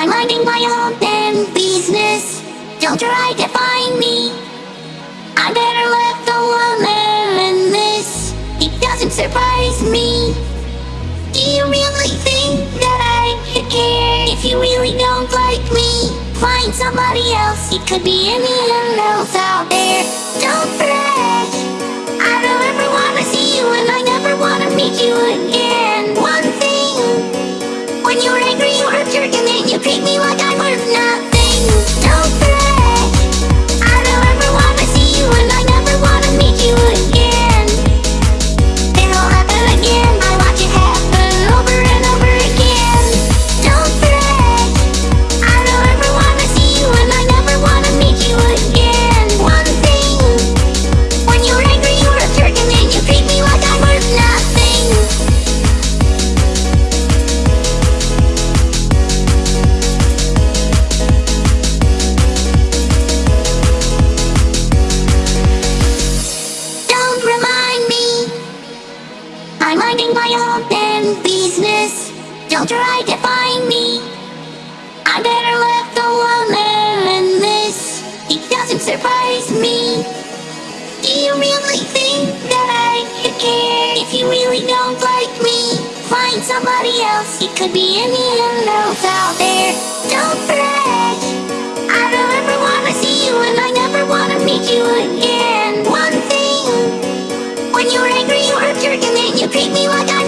I'm minding my own damn business. Don't try to find me. I better left alone than this. It doesn't surprise me. Do you really think that I care if you really don't like me? Find somebody else. It could be anyone else out there. Don't fret. I don't and then you treat me like I'm worth nothing. Don't your damn business. Don't try to find me. I better left the than this. It doesn't surprise me. Do you really think that I could care if you really don't like me? Find somebody else. It could be anyone else out there. Don't brag. I don't ever wanna see you, and I never wanna meet you again. One thing. When you're angry, you hurt jerk, and then you treat me like I.